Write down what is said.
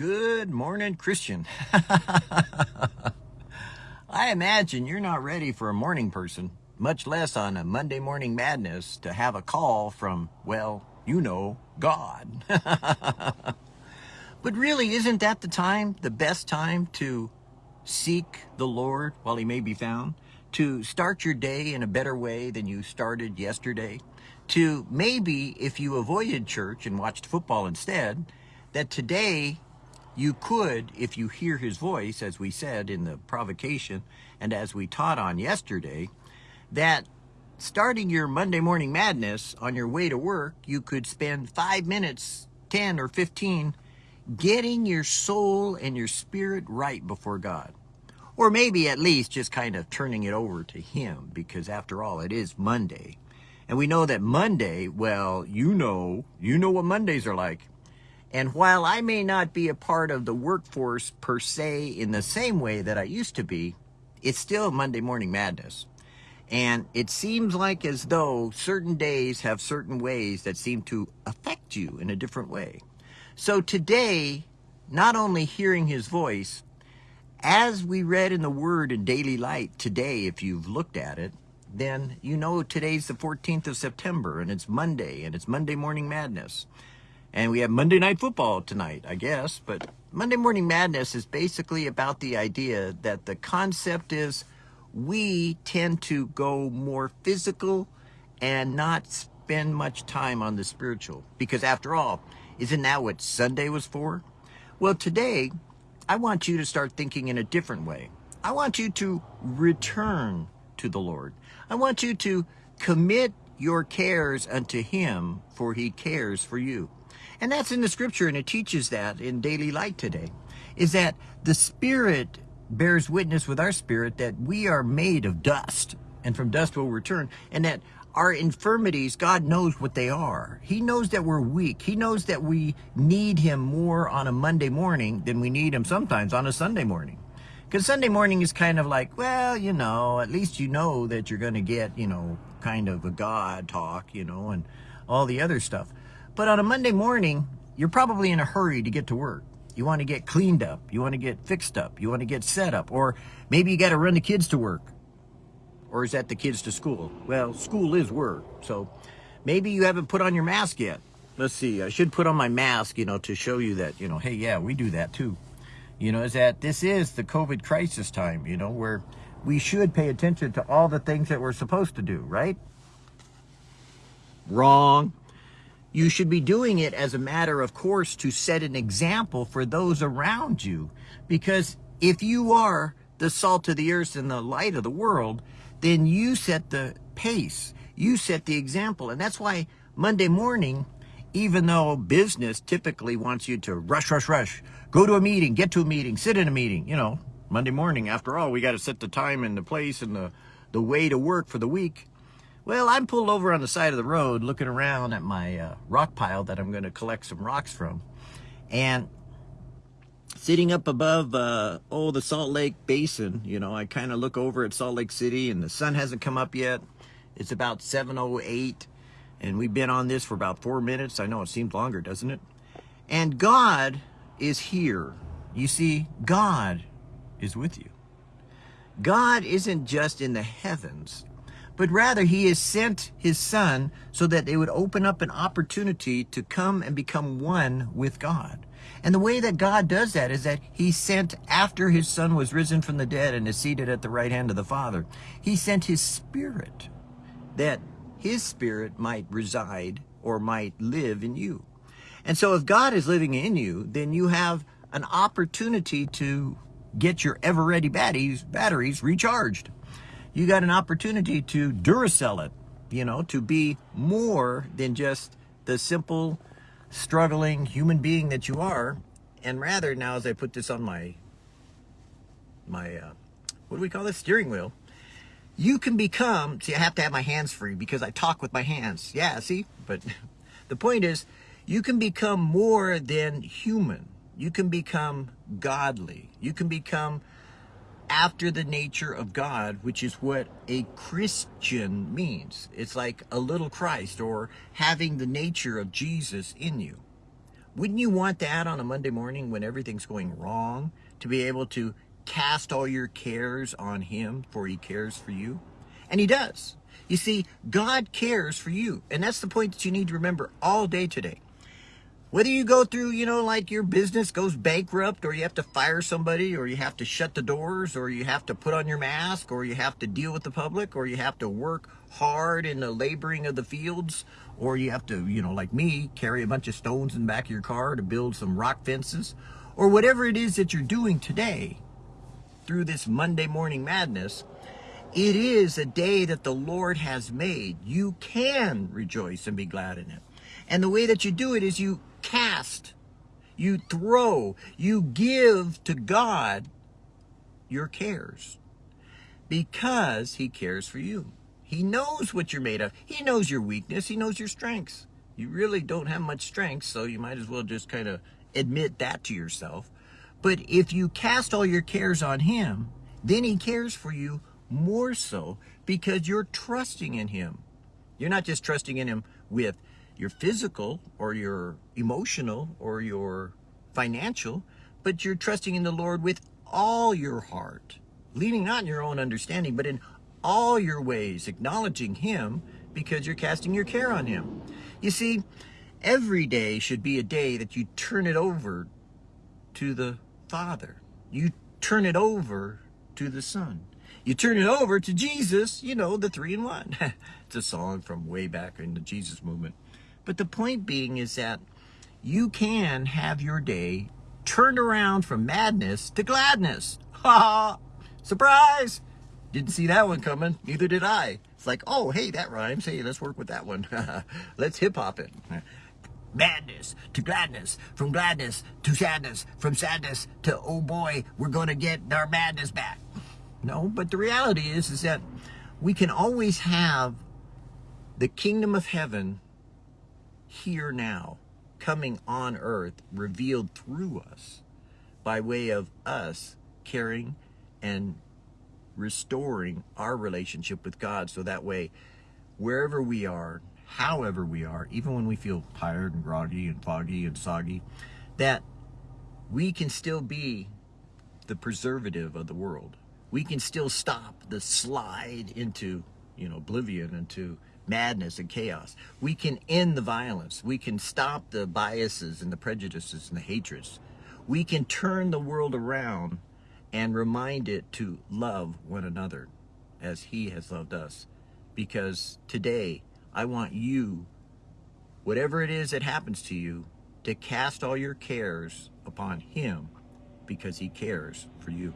Good morning, Christian. I imagine you're not ready for a morning person, much less on a Monday morning madness to have a call from, well, you know, God. but really, isn't that the time, the best time to seek the Lord while he may be found? To start your day in a better way than you started yesterday? To maybe, if you avoided church and watched football instead, that today you could, if you hear his voice, as we said in the provocation, and as we taught on yesterday, that starting your Monday morning madness on your way to work, you could spend five minutes, 10 or 15, getting your soul and your spirit right before God. Or maybe at least just kind of turning it over to Him, because after all, it is Monday. And we know that Monday, well, you know, you know what Mondays are like. And while I may not be a part of the workforce per se in the same way that I used to be, it's still Monday morning madness. And it seems like as though certain days have certain ways that seem to affect you in a different way. So today, not only hearing his voice, as we read in the Word in Daily Light today, if you've looked at it, then you know today's the 14th of September and it's Monday and it's Monday Morning Madness. And we have Monday Night Football tonight, I guess. But Monday Morning Madness is basically about the idea that the concept is we tend to go more physical and not spend much time on the spiritual. Because after all, isn't that what Sunday was for? Well, today, I want you to start thinking in a different way. I want you to return to the Lord. I want you to commit your cares unto Him, for He cares for you. And that's in the scripture, and it teaches that in daily light today, is that the Spirit bears witness with our spirit that we are made of dust, and from dust will return, and that our infirmities, God knows what they are. He knows that we're weak. He knows that we need Him more on a Monday morning than we need Him sometimes on a Sunday morning. Because Sunday morning is kind of like, well, you know, at least you know that you're going to get, you know, kind of a God talk, you know, and all the other stuff. But on a Monday morning, you're probably in a hurry to get to work. You want to get cleaned up. You want to get fixed up. You want to get set up. Or maybe you got to run the kids to work. Or is that the kids to school? Well, school is work. So maybe you haven't put on your mask yet. Let's see. I should put on my mask, you know, to show you that, you know, hey, yeah, we do that too. You know, is that this is the COVID crisis time, you know, where we should pay attention to all the things that we're supposed to do, right? Wrong. You should be doing it as a matter of course to set an example for those around you. Because if you are the salt of the earth and the light of the world, then you set the pace. You set the example. And that's why Monday morning, even though business typically wants you to rush, rush, rush, go to a meeting, get to a meeting, sit in a meeting, you know, Monday morning, after all, we got to set the time and the place and the, the way to work for the week. Well, I'm pulled over on the side of the road looking around at my uh, rock pile that I'm going to collect some rocks from. And sitting up above, uh, oh, the Salt Lake Basin, you know, I kind of look over at Salt Lake City and the sun hasn't come up yet. It's about 7.08 and we've been on this for about four minutes. I know it seems longer, doesn't it? And God is here. You see, God is with you. God isn't just in the heavens but rather he has sent his son so that they would open up an opportunity to come and become one with God. And the way that God does that is that he sent after his son was risen from the dead and is seated at the right hand of the Father, he sent his spirit that his spirit might reside or might live in you. And so if God is living in you, then you have an opportunity to get your ever ready batteries, batteries recharged you got an opportunity to Duracell it, you know, to be more than just the simple, struggling human being that you are. And rather, now as I put this on my, my, uh, what do we call this? Steering wheel. You can become, see, I have to have my hands free because I talk with my hands. Yeah, see? But the point is, you can become more than human. You can become godly. You can become after the nature of God, which is what a Christian means. It's like a little Christ or having the nature of Jesus in you. Wouldn't you want that on a Monday morning when everything's going wrong to be able to cast all your cares on him for he cares for you? And he does. You see, God cares for you. And that's the point that you need to remember all day today. Whether you go through, you know, like your business goes bankrupt or you have to fire somebody or you have to shut the doors or you have to put on your mask or you have to deal with the public or you have to work hard in the laboring of the fields or you have to, you know, like me, carry a bunch of stones in the back of your car to build some rock fences or whatever it is that you're doing today through this Monday morning madness, it is a day that the Lord has made. You can rejoice and be glad in it. And the way that you do it is you cast, you throw, you give to God your cares because he cares for you. He knows what you're made of. He knows your weakness. He knows your strengths. You really don't have much strength, so you might as well just kind of admit that to yourself. But if you cast all your cares on him, then he cares for you more so because you're trusting in him. You're not just trusting in him with your physical or your emotional or your financial, but you're trusting in the Lord with all your heart, leaning not in your own understanding, but in all your ways, acknowledging him because you're casting your care on him. You see, every day should be a day that you turn it over to the Father. You turn it over to the Son. You turn it over to Jesus, you know, the three in one. it's a song from way back in the Jesus movement. But the point being is that you can have your day turned around from madness to gladness. Ha! Surprise! Didn't see that one coming. Neither did I. It's like, oh, hey, that rhymes. Hey, let's work with that one. let's hip hop it. Madness to gladness, from gladness to sadness, from sadness to, oh boy, we're going to get our madness back. No, but the reality is, is that we can always have the kingdom of heaven here now, coming on earth, revealed through us by way of us caring and restoring our relationship with God. So that way, wherever we are, however we are, even when we feel tired and groggy and foggy and soggy, that we can still be the preservative of the world. We can still stop the slide into, you know, oblivion, into madness and chaos. We can end the violence. We can stop the biases and the prejudices and the hatreds. We can turn the world around and remind it to love one another as he has loved us. Because today, I want you, whatever it is that happens to you, to cast all your cares upon him because he cares for you.